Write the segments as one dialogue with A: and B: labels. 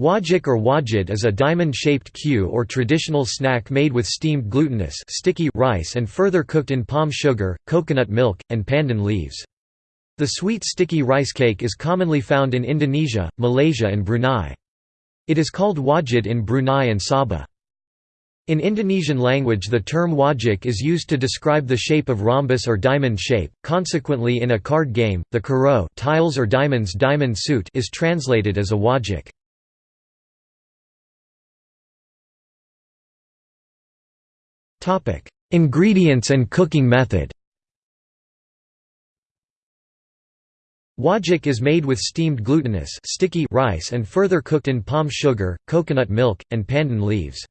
A: Wajik or wajid is a diamond-shaped kue or traditional snack made with steamed glutinous sticky rice and further cooked in palm sugar, coconut milk, and pandan leaves. The sweet sticky rice cake is commonly found in Indonesia, Malaysia and Brunei. It is called wajid in Brunei and Sabah. In Indonesian language the term wajik is used to describe the shape of rhombus or diamond shape, consequently in a card game, the karo tiles or diamonds diamond suit is translated as a wajik. Ingredients and cooking method Wajik is made with steamed glutinous sticky rice and further cooked in palm sugar, coconut milk, and pandan leaves.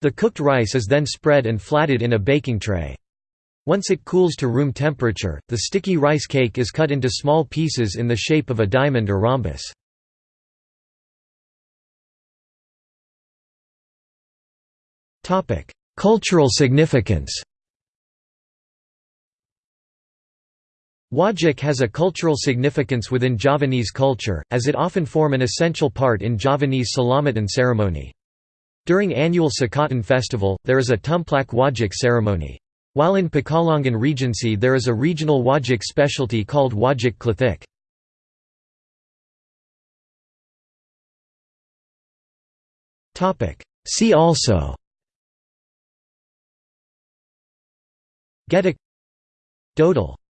A: The cooked rice is then spread and flatted in a baking tray. Once it cools to room temperature, the sticky rice cake is cut into small pieces in the shape of a diamond or rhombus. Topic: Cultural significance Wajik has a cultural significance within Javanese culture, as it often form an essential part in Javanese Selamatan ceremony. During annual Sekaten festival, there is a Tumplak Wajik ceremony. While in Pekalongan Regency there is a regional Wajik specialty called Wajik Klethik. See also Getuk Dodol